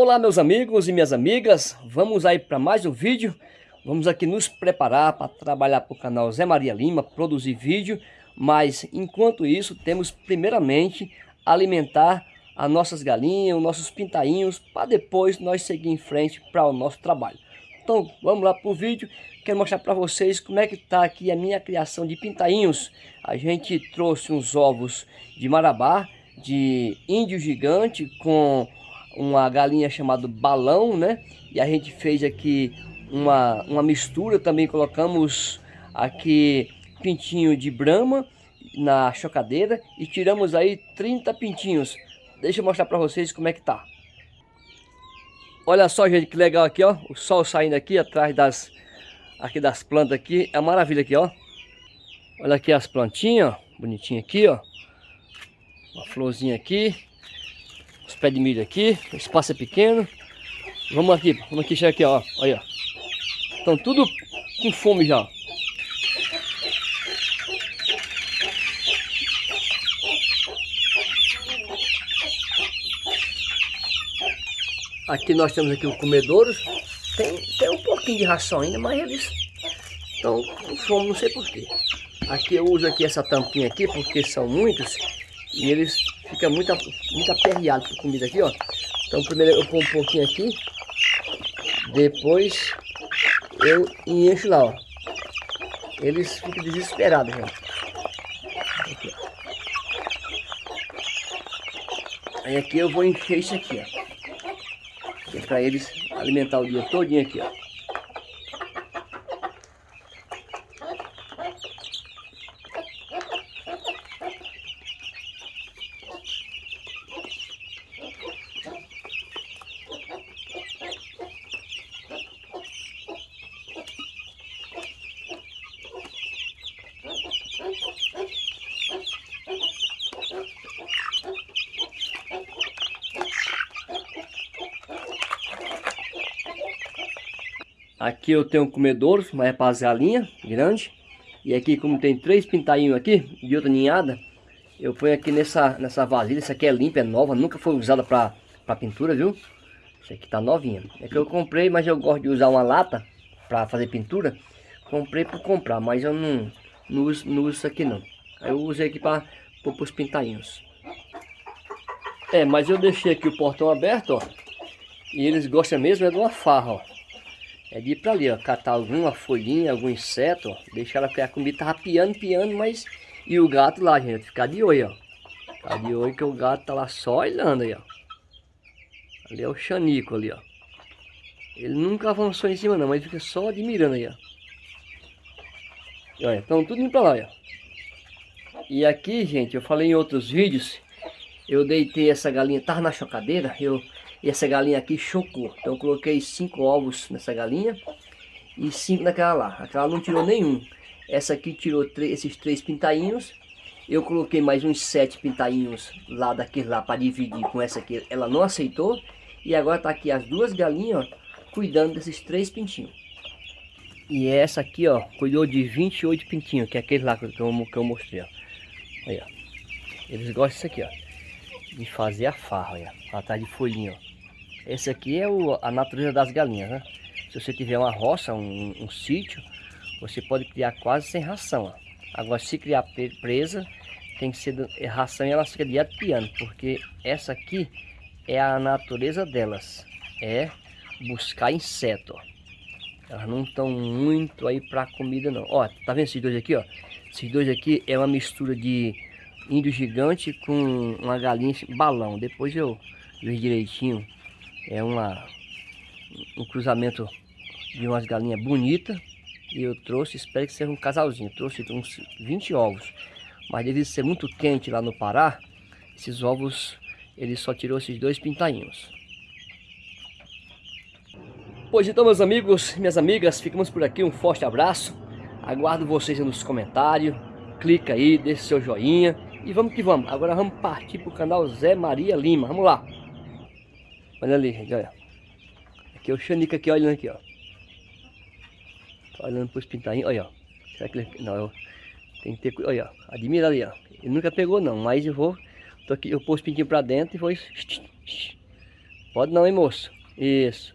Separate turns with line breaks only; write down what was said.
Olá meus amigos e minhas amigas, vamos aí para mais um vídeo. Vamos aqui nos preparar para trabalhar para o canal Zé Maria Lima, produzir vídeo. Mas enquanto isso temos primeiramente alimentar as nossas galinhas, os nossos pintainhos Para depois nós seguir em frente para o nosso trabalho. Então vamos lá para o vídeo. Quero mostrar para vocês como é que está aqui a minha criação de pintainhos. A gente trouxe uns ovos de marabá, de índio gigante com uma galinha chamada balão, né? E a gente fez aqui uma, uma mistura, também colocamos aqui pintinho de brama na chocadeira e tiramos aí 30 pintinhos. Deixa eu mostrar para vocês como é que tá. Olha só, gente, que legal aqui, ó. O sol saindo aqui atrás das aqui das plantas aqui. É maravilha aqui, ó. Olha aqui as plantinhas, ó. Bonitinha aqui, ó. Uma florzinha aqui pés de milho aqui, o espaço é pequeno. Vamos aqui, vamos aqui chegar aqui, ó. Olha. Estão tudo com fome já. Aqui nós temos aqui o comedouro. Tem, tem um pouquinho de ração ainda, mas eles estão com fome, não sei porquê. Aqui eu uso aqui essa tampinha aqui, porque são muitos. E eles fica muito, muito aperreado com comida aqui, ó. Então primeiro eu ponho um pouquinho aqui. Depois eu encho lá, ó. Eles ficam desesperados, gente. Aqui, Aí aqui eu vou encher isso aqui, ó. Que é pra eles alimentar o dia todinho aqui, ó. Aqui eu tenho um comedouro, mas é para grande. E aqui como tem três pintainhos aqui, de outra ninhada, eu ponho aqui nessa, nessa vasilha. Essa aqui é limpa, é nova, nunca foi usada para pintura, viu? Essa aqui tá novinha. É que eu comprei, mas eu gosto de usar uma lata para fazer pintura. Comprei por comprar, mas eu não, não, uso, não uso isso aqui não. Eu usei aqui para os pintainhos. É, mas eu deixei aqui o portão aberto, ó. E eles gostam mesmo é de uma farra, ó. É de ir pra ali, ó, catar alguma folhinha, algum inseto, ó, deixar ela a comida tava piando, piando, mas... E o gato lá, gente, ficar de olho, ó. Ficar de olho que o gato tá lá só olhando aí, ó. Ali é o Xanico ali, ó. Ele nunca avançou em cima não, mas fica só admirando aí, ó. E olha, estão tudo indo pra lá, ó. E aqui, gente, eu falei em outros vídeos, eu deitei essa galinha, tava na chocadeira, eu e essa galinha aqui chocou. Então eu coloquei cinco ovos nessa galinha e cinco naquela lá. Aquela não tirou nenhum. Essa aqui tirou esses três pintainhos. Eu coloquei mais uns sete pintainhos lá daquele lá para dividir com essa aqui. Ela não aceitou. E agora tá aqui as duas galinhas, ó, cuidando desses três pintinhos. E essa aqui, ó, cuidou de 28 pintinhos, que é aquele lá que eu, que eu mostrei, ó. Olha, eles gostam disso aqui, ó. De fazer a farra, olha. Ela tá de folhinha, ó. Esse aqui é o, a natureza das galinhas, né? Se você tiver uma roça, um, um sítio, você pode criar quase sem ração. Ó. Agora, se criar presa, tem que ser ração e elas ficam direto piando, porque essa aqui é a natureza delas, é buscar inseto, ó. Elas não estão muito aí para comida não. Ó, tá vendo esses dois aqui, ó? Esses dois aqui é uma mistura de índio gigante com uma galinha balão. Depois eu vejo direitinho é uma, um cruzamento de umas galinhas bonitas. E eu trouxe, espero que seja um casalzinho. trouxe uns 20 ovos. Mas devido ser muito quente lá no Pará, esses ovos, ele só tirou esses dois pintainhos. Pois então, meus amigos minhas amigas, ficamos por aqui. Um forte abraço. Aguardo vocês nos comentários. Clica aí, deixa seu joinha. E vamos que vamos. Agora vamos partir para o canal Zé Maria Lima. Vamos lá. Olha ali, gente, olha. Aqui é o Xanica aqui olhando aqui, ó. Tô olhando pros pintainhos, olha, ó. Será que ele... Não, eu... Tem que ter... Olha, ó. Admira ali, ó. Ele nunca pegou não, mas eu vou... Tô aqui, eu pôs os pintinhos pra dentro e vou... Pode não, hein, moço? Isso.